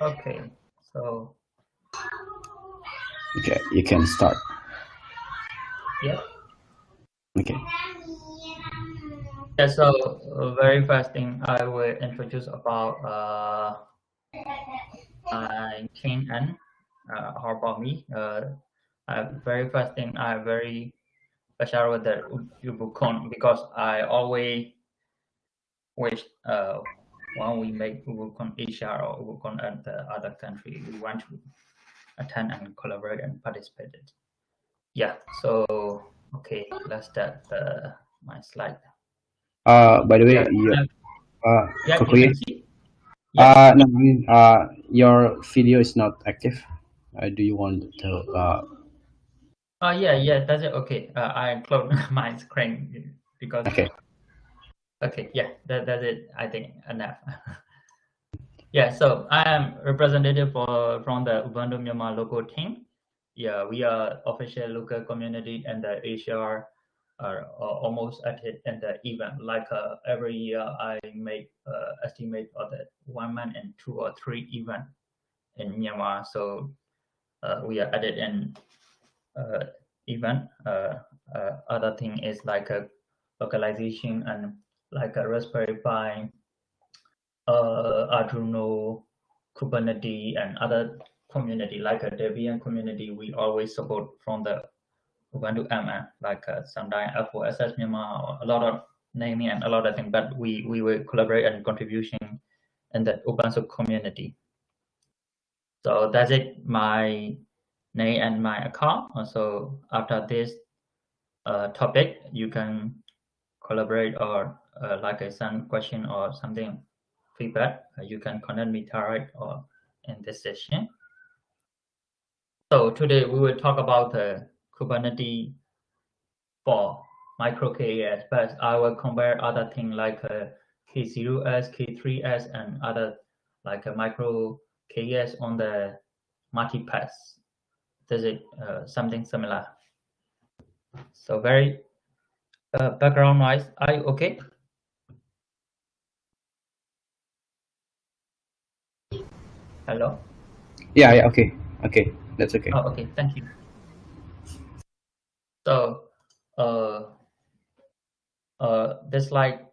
Okay, so. Okay, you can start. Yeah. Okay. Yeah, so uh, very first thing I will introduce about uh, uh, King and uh, how about me. Uh, uh, very first thing I very special with the Ubuntu because I always wish uh, when we make Ubuntu Asia or Ubuntu at the other country, we want to attend and collaborate and participate. Yeah, so okay, let's start uh, my slide. Uh, by the way, Yeah, uh, yeah, you Kokuya, can see. Yeah. uh, no, I mean, uh, your video is not active. Uh, do you want to, uh, Oh yeah, yeah, that's it. Okay, uh, I closed my screen because. okay, Okay, yeah, that, that's it. I think enough. yeah, so I am representative for from the Ubuntu Myanmar local team. Yeah, we are official local community and the Asia are, are almost at it in the event. Like uh, every year, I make uh, estimate of the one month and two or three event in Myanmar. So uh, we are at it in uh, event. Uh, uh, other thing is like a localization and like a Raspberry Pi, uh, Arduino, Kubernetes, and other community like a Debian community. We always support from the Ubuntu MN, like uh, sometimes F4SS Myanmar, a lot of naming and a lot of things. But we we will collaborate and contribution in the Ubuntu community. So that's it. My name and my account. So after this uh, topic, you can collaborate or uh, like a some question or something feedback, uh, you can connect me direct or in this session. So today we will talk about the Kubernetes for micro KES, but I will compare other things like uh, K0s, K3s, and other like a micro on the multipass. This is uh, something similar. So very uh, background noise. Are you okay? Hello. yeah, yeah, okay, okay, that's okay. Oh, okay. Thank you. So, uh, uh, this slide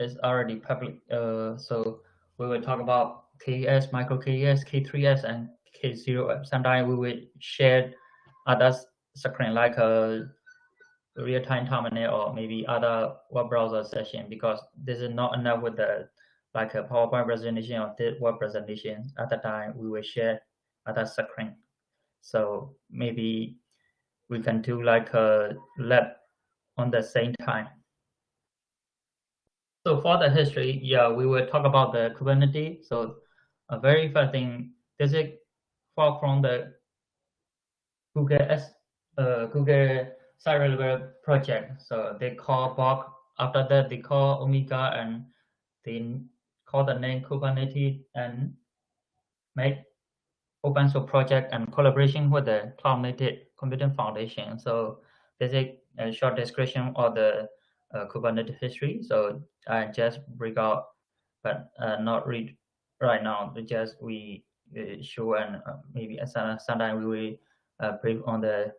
is already public. Uh, so we will talk about KES, micro KES, K3S, and K0. Sometimes we will share other screen like a real-time terminal or maybe other web browser session because this is not enough with the like a PowerPoint presentation or web presentation. At the time, we will share at other screen. So maybe we can do like a lab on the same time. So for the history, yeah, we will talk about the Kubernetes. So a very first thing, this is far from the Google S, uh, Google site project. So they call Borg. After that, they call Omega and they call the name Kubernetes and make open source project and collaboration with the Cloud Native Computing Foundation. So this is a short description of the uh, Kubernetes history. So I just break out, but uh, not read right now. Just we uh, show and uh, maybe sometimes we will uh, brief on the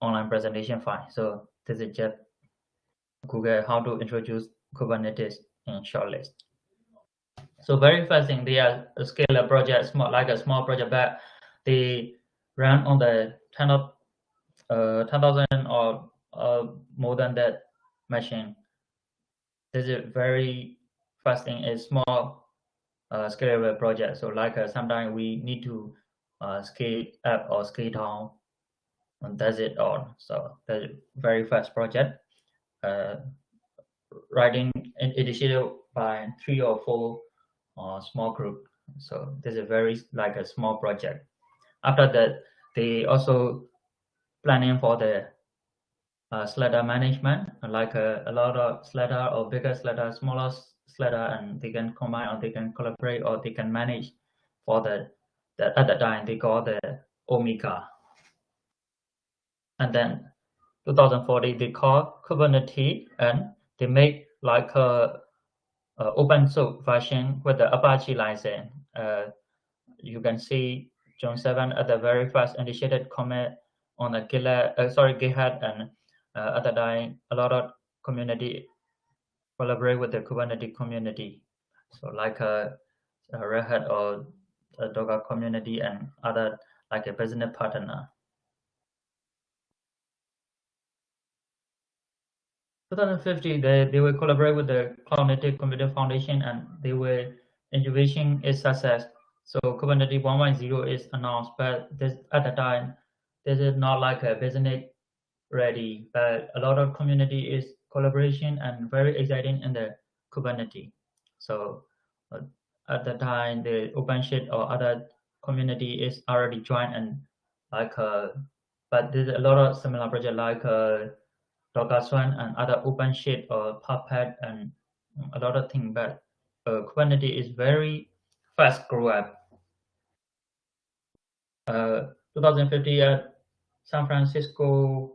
online presentation file. So this is just Google how to introduce Kubernetes in short list. So very first thing, they are a scale project, small like a small project, but they run on the 10 of uh, 10,000 or uh, more than that machine. This is very first thing is small uh, scalable project. So like uh, sometimes we need to uh, scale up or scale down, and that's it all. So that's very fast project. Uh, writing initiated by three or four uh, small group. So this is very like a small project. After that, they also planning for the uh, Slider management, like a, a lot of Slider or bigger Slider, smaller Slider, and they can combine or they can collaborate or they can manage for the, the at the time they call the Omega. And then 2040 they call Kubernetes and they make like a uh, open source version with the Apache license. uh, you can see John 7 at the very first initiated commit on the GitLab, uh, sorry, GitHub, and uh, the time, a lot of community collaborate with the Kubernetes community. So like a, a Red Hat or a Docker community and other like a business partner. 2050, they, they will collaborate with the Cloud Native Computer Foundation and they will innovation its success. So Kubernetes 1.0 is announced, but this at the time, this is not like a business ready, but a lot of community is collaboration and very exciting in the Kubernetes. So uh, at the time, the OpenShift or other community is already joined and like, uh, but there's a lot of similar project like uh, Docker and other OpenShift or Puppet and a lot of things. But uh, Kubernetes is very fast grow up. Uh, 2050 at San Francisco,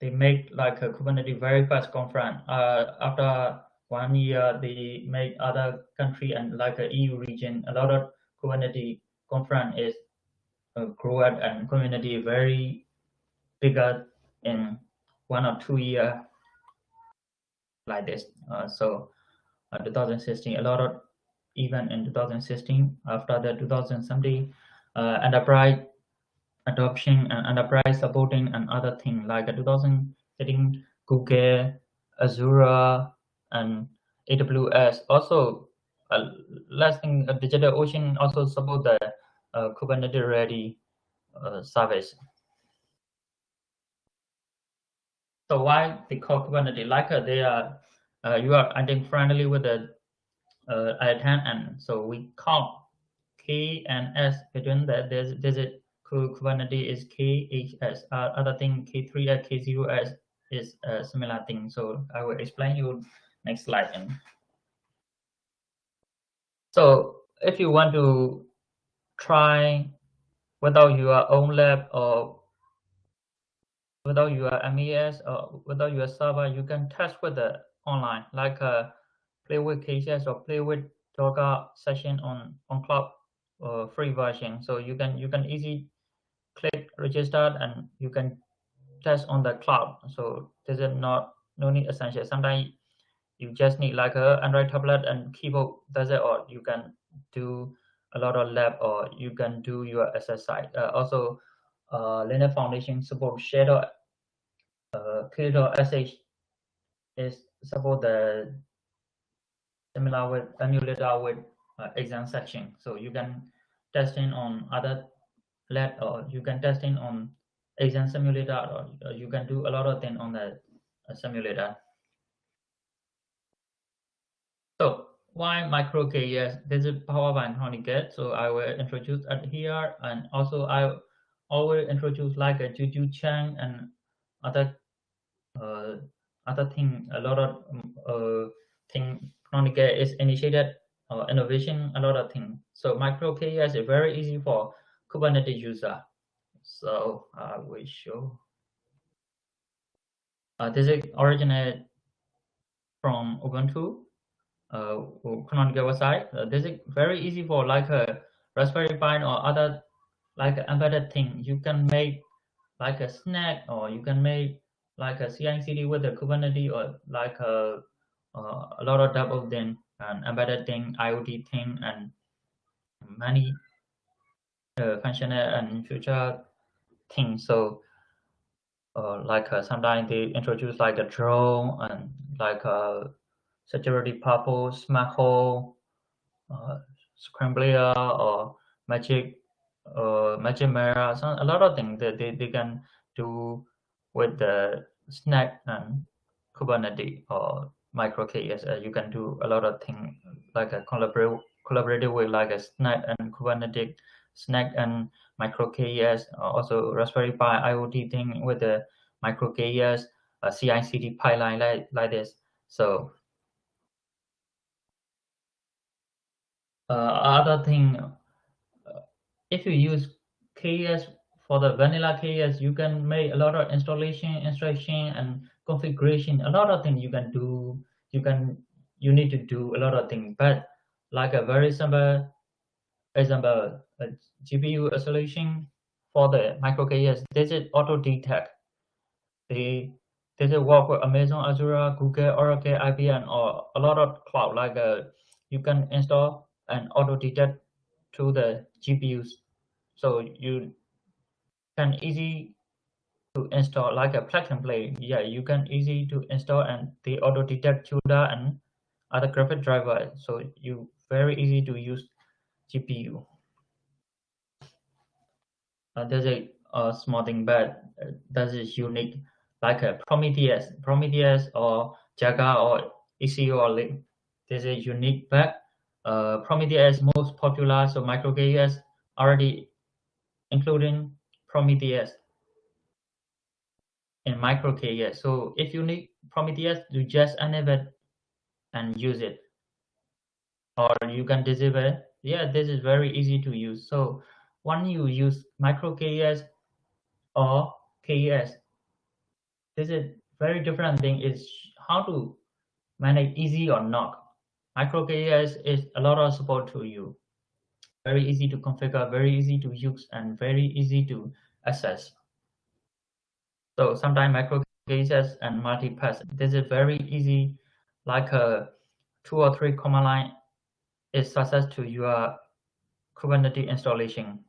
they make like a Kubernetes very fast conference. Uh, after one year, they make other country and like a EU region, a lot of Kubernetes conference is uh, grow up and community very bigger in one or two year like this. Uh, so uh, 2016, a lot of even in 2016 after the 2017 uh, enterprise adoption and enterprise supporting and other things like 2013 Google, Azure, and AWS. Also, uh, last thing, uh, DigitalOcean also support the uh, Kubernetes ready uh, service. So why they call Kubernetes? Like uh, they are, uh, you are I think friendly with the uh, I10, and so we call K and S between that. There's there's a Kubernetes is KHS. Uh, other thing K3 K0S is a similar thing. So I will explain you next slide. And so if you want to try without your own lab or without your MES or without your server, you can test with the online, like uh, play with KHS or play with Docker session on on cloud uh, free version. So you can you can easy click register and you can test on the cloud. So this is not no need essential. Sometimes you just need like a Android tablet and keyboard. That's it. Or you can do a lot of lab or you can do your SSI. Uh, also, uh, Linux Foundation support Shadow uh, K.sh is support the similar with emulator with uh, exam section. So you can test in on other lab or you can test in on exam simulator or uh, you can do a lot of things on the uh, simulator. So why micro KES? This is power by get. So I will introduce it here and also I always introduce like a Juju Chang and other uh, other thing. A lot of um, uh, thing get is initiated uh, innovation. A lot of thing. So micro KES is very easy for Kubernetes user. So I will show. Uh, this is originated from Ubuntu uh, Canonical website. Uh, this is very easy for like a Raspberry Pi or other like an embedded thing. You can make like a snap or you can make like a CI/CD with a Kubernetes or like a uh, a lot of double thing and embedded thing, IoT thing, and many uh, functional and future things. So, uh, like uh, sometimes they introduce like a drone and like a security purpose, smart hole, uh, scrambler or magic, uh, magic mirror. So a lot of things that they, they can do with the snap and Kubernetes or micro KES. Uh, you can do a lot of things like a collaborate collaborative with like a snap and Kubernetes, snap and micro KES, uh, also Raspberry Pi IoT thing with the micro KES, a CI/CD pipeline like like this. So uh, other thing, if you use KES for the vanilla KES, you can make a lot of installation, instruction, and configuration. A lot of things you can do. You can you need to do a lot of things, but like a very simple example, a GPU isolation for the micro KES. This is auto detect. They this is work with Amazon Azure, Google, Oracle, IBM, or a lot of cloud. Like uh, you can install and auto detect to the GPUs, so you can easy to install like a plug and play. Yeah, you can easy to install and the auto detect CUDA and other graphic driver. So you very easy to use GPU. Uh, there's a, a small thing, but uh, that is unique, like a Prometheus, Prometheus or Jaeger or ECU or Link. This is unique, but uh, Prometheus most popular, so MicroKS already including Prometheus in MicroKS. So if you need Prometheus, you just enable it and use it. Or you can disable. it. Yeah, this is very easy to use. So when you use MicroKS or KES, this is very different thing is how to manage easy or not. MicroKS is a lot of support to you. Very easy to configure, very easy to use, and very easy to access. So sometimes micro and multi-pass. This is very easy, like a two or three command line is success to your Kubernetes installation.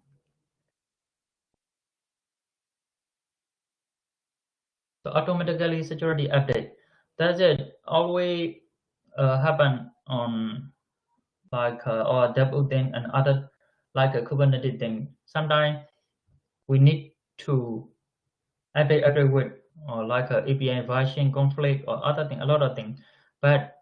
So automatically security update. Does it always uh, happen on like uh, or debugging and other like a Kubernetes thing? Sometimes we need to update every week or like a API version conflict or other thing, a lot of things. But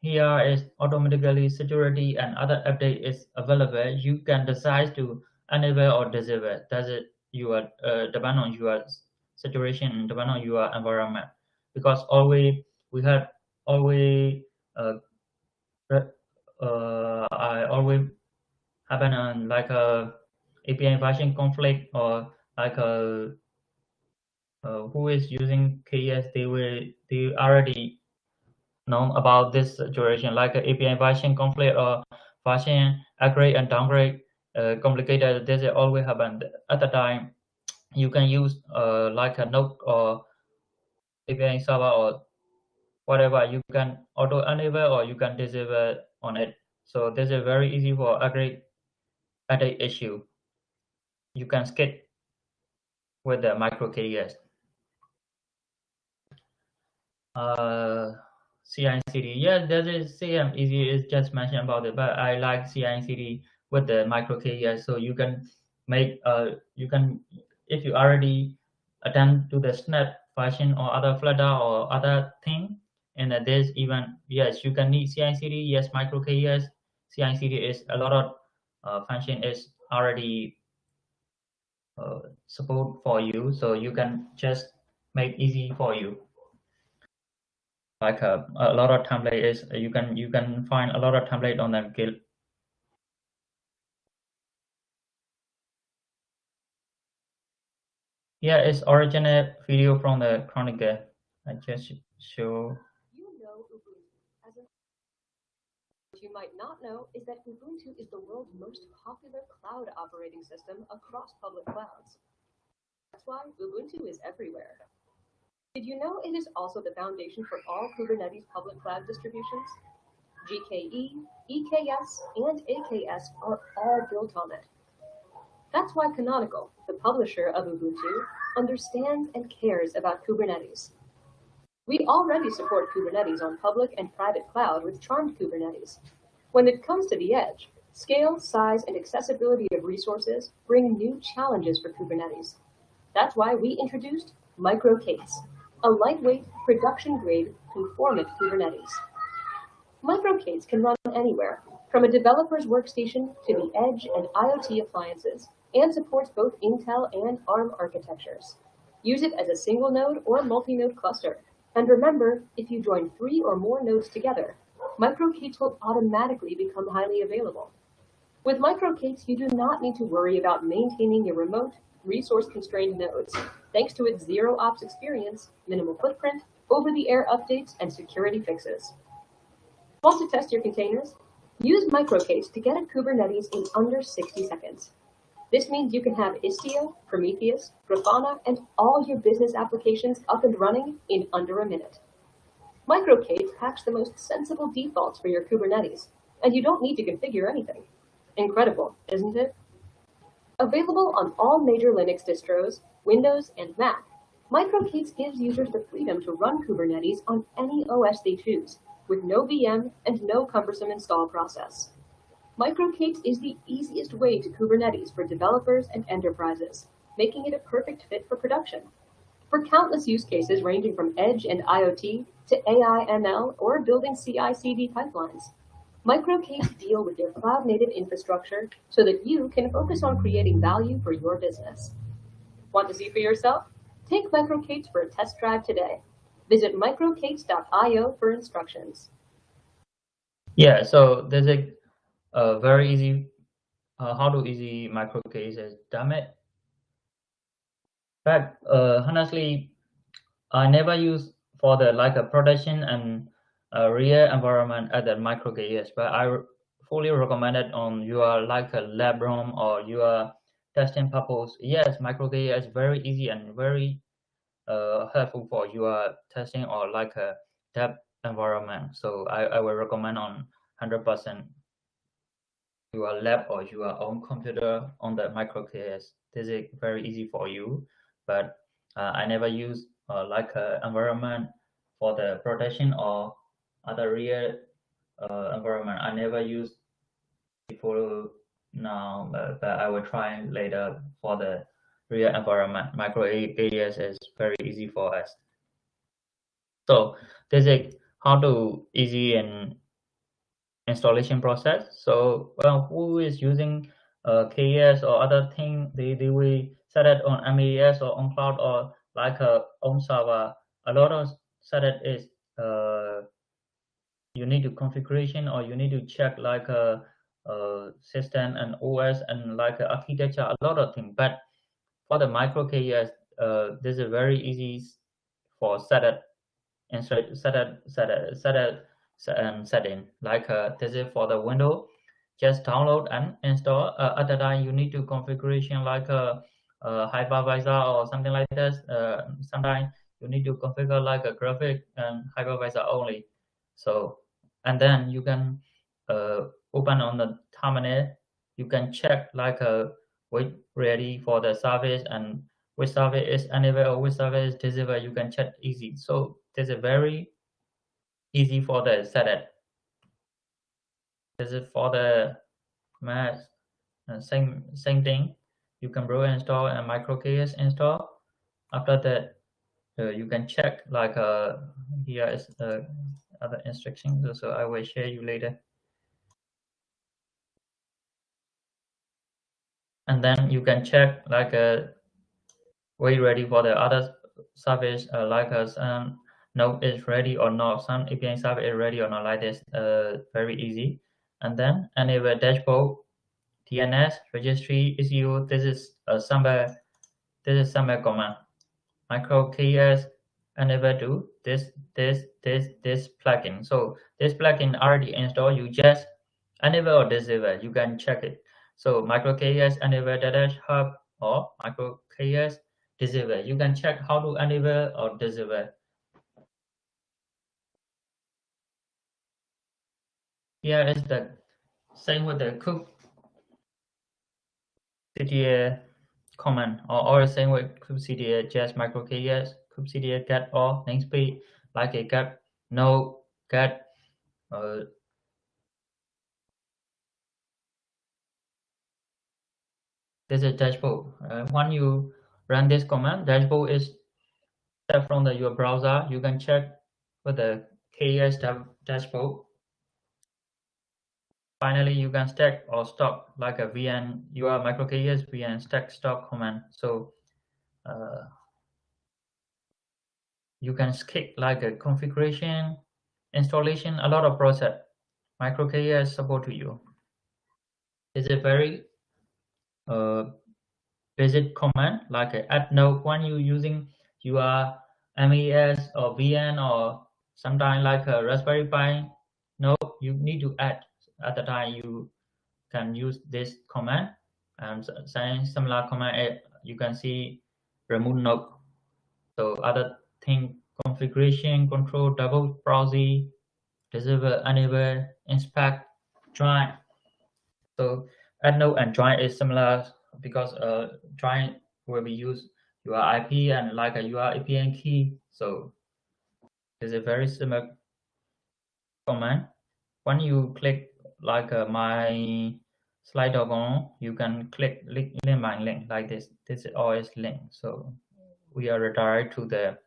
here is automatically security and other update is available. You can decide to enable or disable. Does it you are uh, depend on your situation and depend on your environment. Because always we have always uh, uh, I always happen on like a API version conflict or like a uh, who is using KES, they will they already know about this situation, like API version conflict or version upgrade and downgrade uh, complicated. This always happen at the time. You can use uh, like a node or API server or whatever. You can auto enable or you can disable on it. So this is very easy for at a issue. You can skip with the micro KES uh, CI/CD. Yeah, that is same easy. It's just mentioned about it, but I like CI/CD with the micro KES. So you can make uh you can if you already attend to the snap function or other Flutter or other thing, and uh, there's even yes you can need CI/CD. Yes, micro KES. CI/CD is a lot of uh, function is already uh, support for you, so you can just make easy for you like a, a lot of template is you can you can find a lot of template on the guild yeah it's original video from the Canonical i just show you know ubuntu as a you might not know is that ubuntu is the world's most popular cloud operating system across public clouds that's why ubuntu is everywhere did you know it is also the foundation for all Kubernetes public cloud distributions? GKE, EKS, and AKS are all built on it. That's why Canonical, the publisher of Ubuntu, understands and cares about Kubernetes. We already support Kubernetes on public and private cloud with Charmed Kubernetes. When it comes to the edge, scale, size, and accessibility of resources bring new challenges for Kubernetes. That's why we introduced MicroK8s, a lightweight, production-grade, conformant Kubernetes. MicroK8s can run anywhere, from a developer's workstation to the edge and IoT appliances, and supports both Intel and ARM architectures. Use it as a single node or multi-node cluster. And remember, if you join three or more nodes together, MicroK8s will automatically become highly available. With MicroK8s, you do not need to worry about maintaining your remote, resource-constrained nodes thanks to its zero ops experience, minimal footprint, over-the-air updates, and security fixes. Want to test your containers? Use MicroK8s to get at Kubernetes in under 60 seconds. This means you can have Istio, Prometheus, Grafana, and all your business applications up and running in under a minute. MicroK8s packs the most sensible defaults for your Kubernetes, and you don't need to configure anything. Incredible, isn't it? Available on all major Linux distros, Windows, and Mac, MicroK8s gives users the freedom to run Kubernetes on any OS they choose, with no VM and no cumbersome install process. MicroK8s is the easiest way to Kubernetes for developers and enterprises, making it a perfect fit for production. For countless use cases ranging from edge and IoT to AI ML or building CI/CD pipelines, MicroK8s deal with your cloud-native infrastructure so that you can focus on creating value for your business. Want to see for yourself? Take MicroK8s for a test drive today. Visit microk8s.io for instructions. Yeah, so there's a uh, very easy uh, how to easy MicroK8s is damn it. But uh, honestly i never use for the like a production and a real environment at the MicroK8s but i fully recommend it on your like a lab room or your testing purpose. Yes MicroK8s is very easy and very uh, helpful for your testing or like a dev environment. So i, I will recommend on 100 percent your lab or your own computer on the MicroK8s. This is very easy for you, but uh, I never use uh, like a environment for the protection or other real uh, environment. I never use before now, but, but, I will try later for the real environment. MicroK8s is very easy for us. So this is how to easy and installation process. So well, who is using uh, KES or other thing, they, they will set it on MES or on cloud or like a own server. A lot of set it is uh, you need to configuration or you need to check like a, a system and OS and like architecture, a lot of things. But for the MicroK8s, uh, this is very easy for set it and set it, set it, set it, set it um, setting. Like uh, this is for the window. Just download and install. Uh, the time you need to configuration like a, a hypervisor or something like this. Uh, sometimes you need to configure like a graphic and hypervisor only. So and then you can uh, open on the terminal. You can check like a uh, wait ready for the service and which service is enabled or which service is disabled you can check easy. So this is very easy for the setup. This is for the mass uh, same same thing. You can brew install and MicroK8s install. After that, uh, you can check like uh, here is the other instructions. So I will share you later. And then you can check like uh, we ready for the other service uh, like us um, node is ready or not, some API server is ready or not like this, uh, very easy. And then enable dashboard, DNS, registry, Istio, this is a somewhere, this is somewhere command. MicroK8s enable do this, this, this, this plugin. So this plugin already installed, you just enable or disable, you can check it. So MicroK8s enable dash hub or MicroK8s disable. You can check how to enable or disable. Here is the same with the kubectl command or, or same with kubectl just MicroK8s, kubectl get all namespace like a get no get uh, this is dashboard. Uh, when you run this command, dashboard is from the your browser. You can check with the KS dashboard Finally, you can stack or stop like a VN, your MicroK8s VN stack stop command. So uh, you can skip like a configuration, installation, a lot of process. MicroK8s support to you. It's a very uh, basic command like a add node when you using your MES or VN or sometimes like a Raspberry Pi node, you need to add at the time you can use this command. And similar command you can see remove node so other thing configuration control double browsing disable enable inspect join. So add node and join is similar because uh join will be used your ip and like a apn key. So it's a very similar command. When you click like uh, my slide on you can click link, link by link like this. This is always link. So we are redirected to the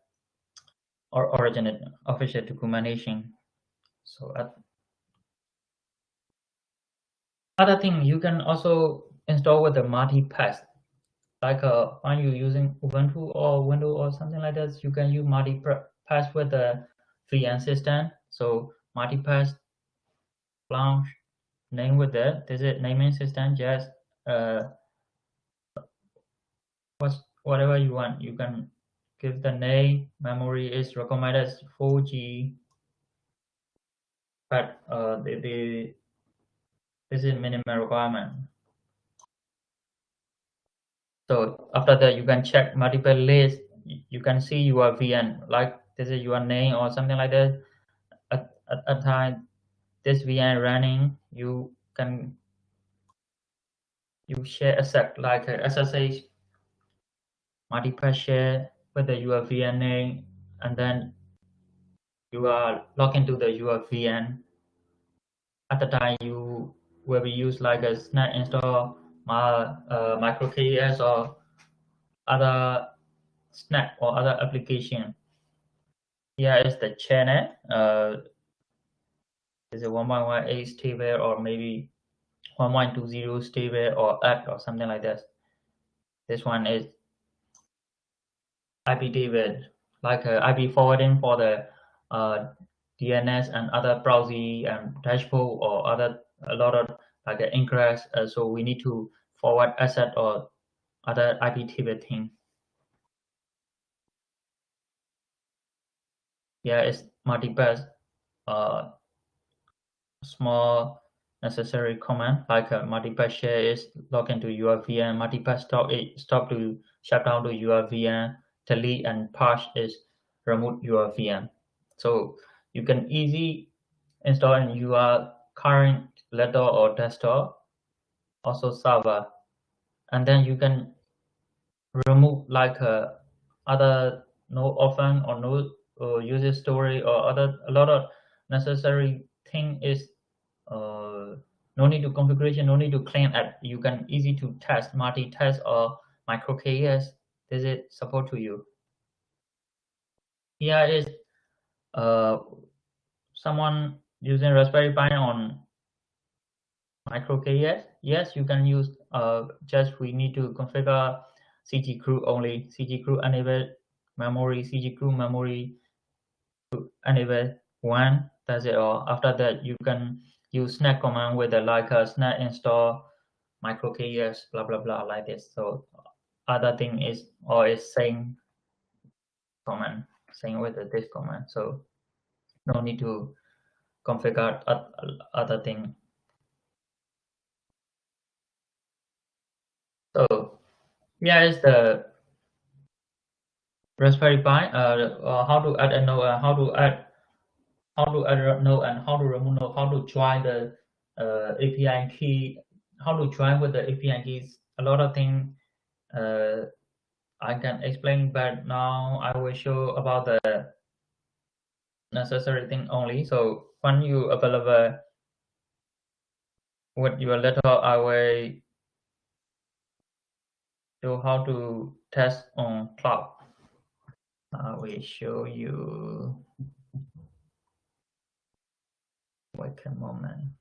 or original official documentation. So uh, other thing you can also install with the multi-pass. Like uh, when you're using ubuntu or windows or something like this you can use multi-pass with the vn system so multi-pass launch name with that this is naming system just uh whatever you want. You can give the name memory is recommended 4g but uh the, the this is minimum requirement. So after that you can check multipass list you can see your vn like this is your name or something like that. At, at a time this vn running you can you share asset like a ssh multipass share with the your vn name and then you are logged into the your vn at the time you will be used like a snap install my uh, micro KES or other snap or other application. Here is the channel uh, is a 1.18 stable or maybe 1.20 stable or act or something like this. This one is iptables, like uh, IP forwarding for the uh, DNS and other browser and dashboard or other a lot of like uh, ingress. Uh, so we need to forward asset or other IP table thing. Yeah, it's multi-pass. Uh, small necessary command like a multipass share is log into your VM, multipass stop it stop to shut down to your VM, delete and patch is remove your VM. So you can easy install in your current laptop or desktop, also server, and then you can remove like a other no often or no uh, user story or other a lot of necessary thing is uh, no need to configuration, no need to clean app. You can easy to test, multi-test or micro KES. This is support to you. Here is uh, someone using Raspberry Pi on micro KES. Yes, you can use uh, just we need to configure cgroup only. cgroup enable memory, cgroup memory enable one that's it all after that you can use snap command with a like a snap install micro KES blah blah blah like this. So other thing is or is same command same with the this command. So no need to configure other thing. So yeah is the raspberry pi uh, how to add a node uh, how to add how to add node and how to remove node, how to join the uh, API key, how to join with the API keys. A lot of things uh, I can explain, but now I will show about the necessary thing only. So when you available with your laptop, I will show how to test on cloud. I will show you Wait a moment.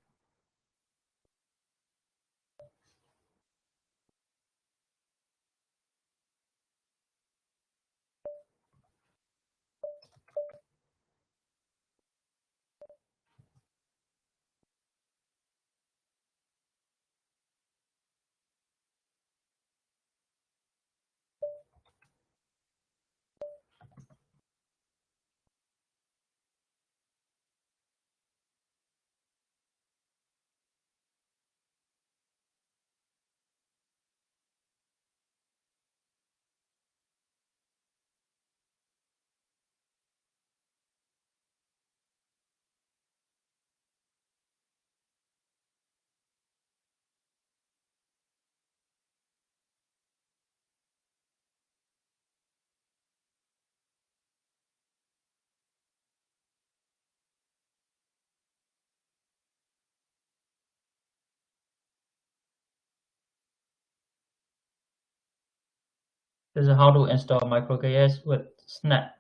This is how to install MicroKS with Snap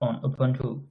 on Ubuntu.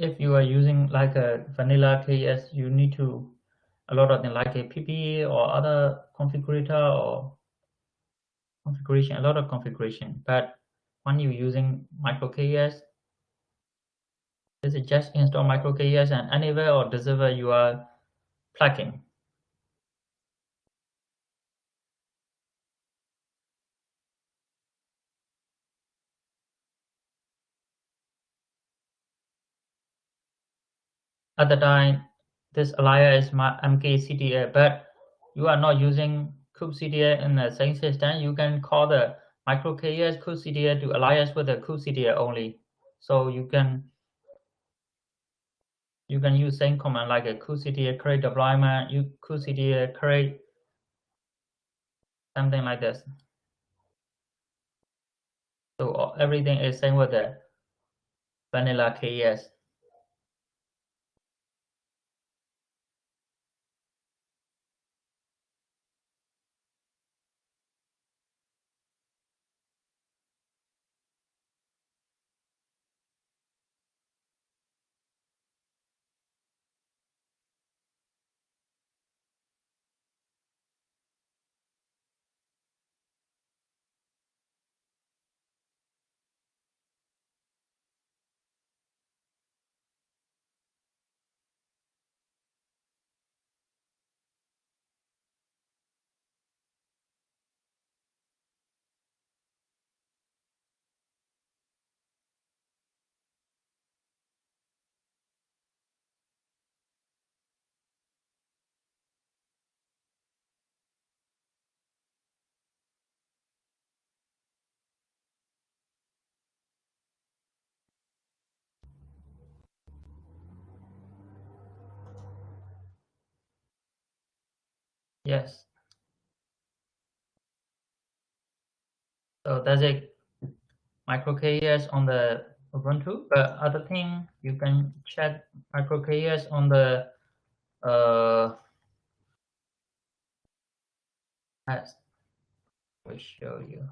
If you are using like a vanilla KS, you need to a lot of things like a PPE or other configurator or configuration, a lot of configuration. But when you're using MicroKS, this is just install MicroKS and anywhere or server you are plugging. At the time, this alias is my MKCDA, but you are not using kubectl in the same system, you can call the microKS kubectl to alias with the kubectl only. So you can you can use same command like a kubectl create deployment, you kubectl create something like this. So everything is same with the vanilla KS. Yes. So that's it. MicroKS on the Ubuntu. But other thing, you can check MicroKS on the uh, as we show you.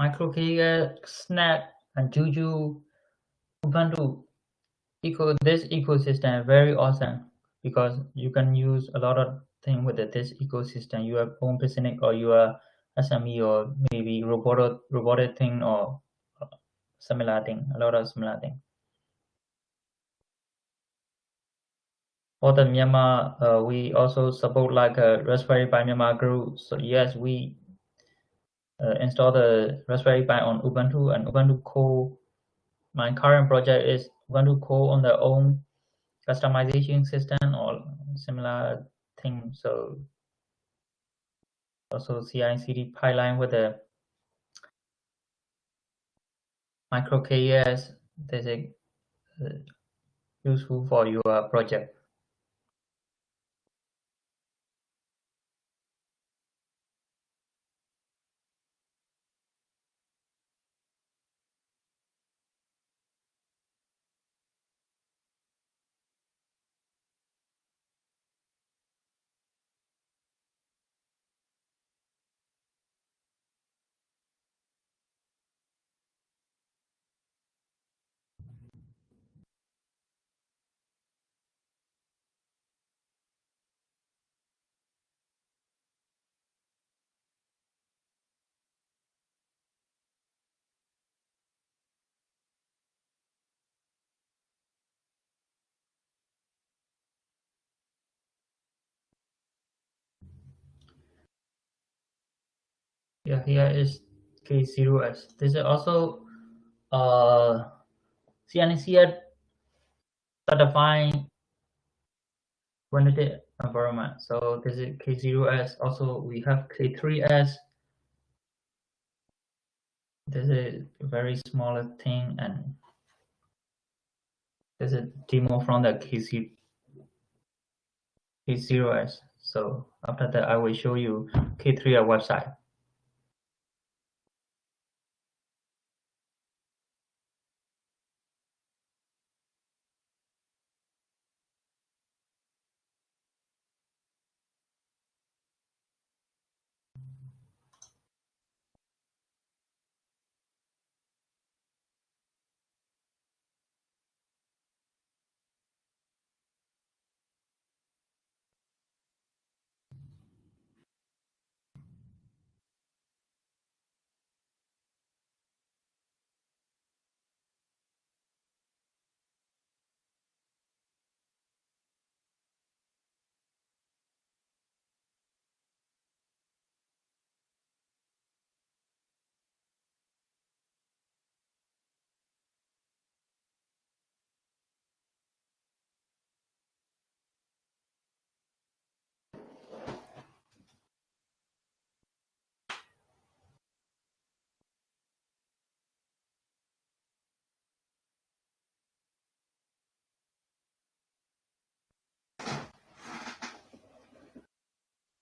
MicroKS, Snap, and Juju, Ubuntu eco this ecosystem very awesome because you can use a lot of thing with this ecosystem. You have own business or you are SME or maybe robotic robotic thing or similar thing. A lot of similar thing. For the Myanmar, uh, we also support like a Raspberry Pi Myanmar group. So yes, we uh, install the Raspberry Pi on Ubuntu and Ubuntu Core. My current project is Ubuntu Core on their own customization system or similar thing. So also CI/CD pipeline with the MicroK8s. This is uh, useful for your project. yeah, here is K0S. This is also uh, CNCF certifying Kubernetes environment. So this is K0S. Also, we have K3S. This is a very small thing, and this is demo from the KC, K0S. So after that, I will show you K3S website.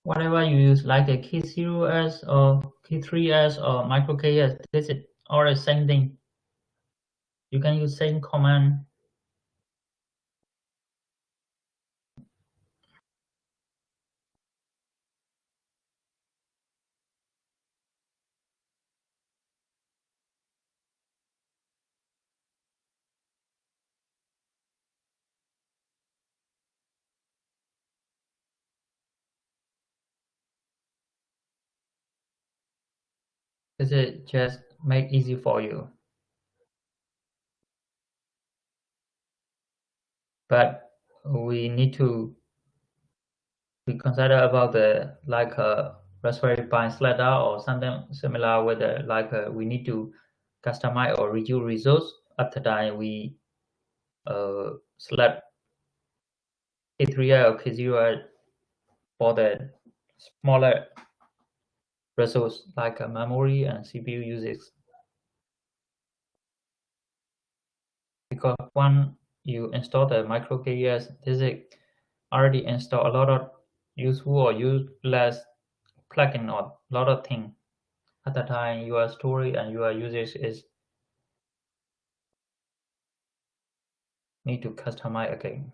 Whatever you use, like a K0S or K3S or micro K8s, this is all the same thing. You can use same command. Is just make easy for you. But we need to be consider about the like a Raspberry Pi slider or something similar the like a, we need to customize or reduce resource after that we uh, select K3 or K0 for the smaller resource like a memory and CPU uses. Because when you install the micro K8s, this is already install a lot of useful or useless plugin or a lot of things. At the time, your story and your usage is need to customize again.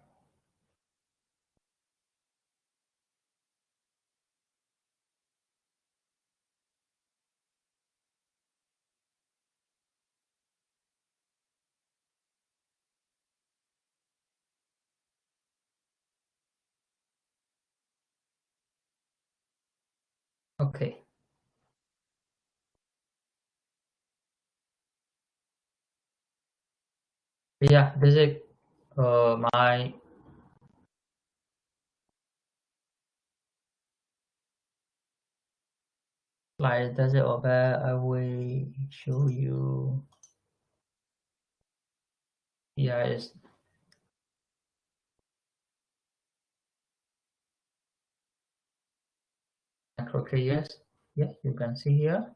Okay. Yeah, this is uh, my slide. Does it over? I will show you. Yeah, it's macro.js. Yeah, you can see here.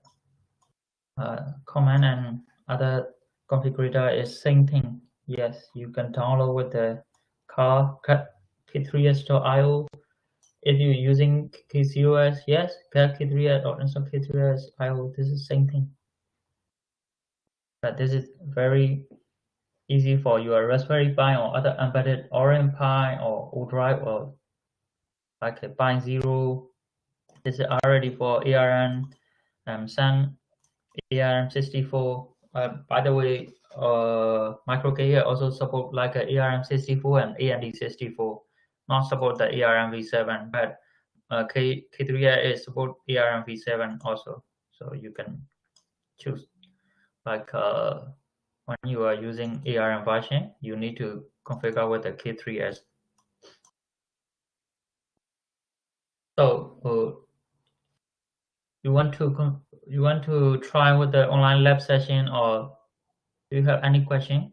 Uh, command and other configurator is same thing. Yes, you can download with the curl k3s.io. If you're using K0s, yes, k3s or install K3s IO. This is same thing. But this is very easy for your Raspberry Pi or other embedded Orange Pi or ODROID or like a Pi Zero is already for ARM um, Sun ARM64. Uh, by the way, uh, MicroK also support like a ARM64 and AMD64. Not support the ARM v7, but uh, K K3 is support ARM v7 also. So you can choose like uh, when you are using ARM version, you need to configure with the K3s. So uh, you want to you want to try with the online lab session or do you have any question?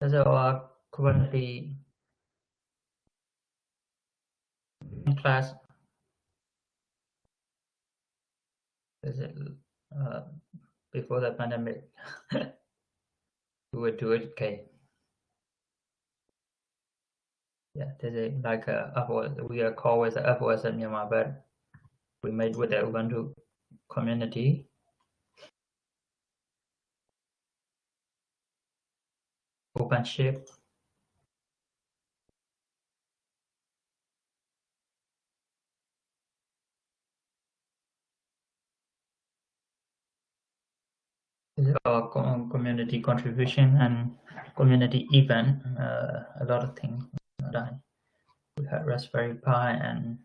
There's a Kubernetes class. Is it uh, before the pandemic? we would do it. Okay. Yeah, this is like a. We are called with the FOS at Myanmar, but we made with the Ubuntu community. OpenShift. Our community contribution and community event, uh, a lot of things done. We had Raspberry Pi and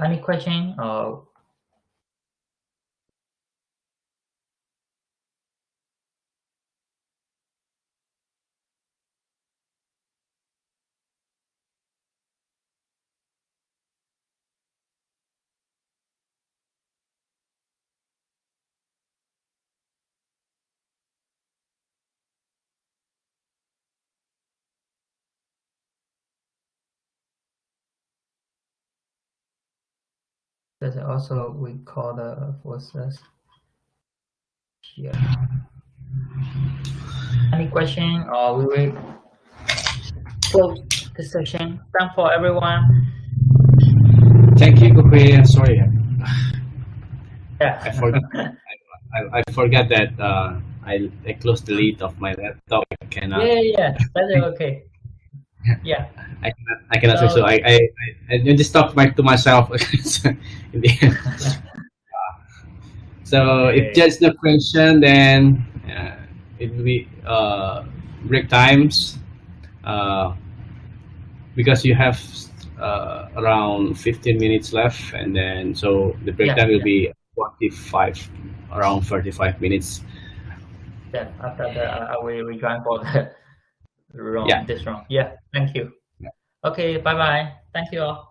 any question or There's also we call the forces here. Any question or we will close the session. Thank for everyone. Thank you, Kupi. Sorry. Yeah. I forgot. I, I forgot that uh, I I closed the lid of my laptop. I cannot. Yeah, yeah, that's okay. Yeah. I cannot. I cannot so, so. I, I I I just talk back to myself. so if there's no question, then uh, it will be uh, break times. Uh, because you have uh, around 15 minutes left, and then so the break yeah, time will yeah. be 45, around 35 minutes. Yeah, after that, I will rejoin for the wrong, yeah. this wrong. Yeah, thank you. Okay, bye bye. Thank you all.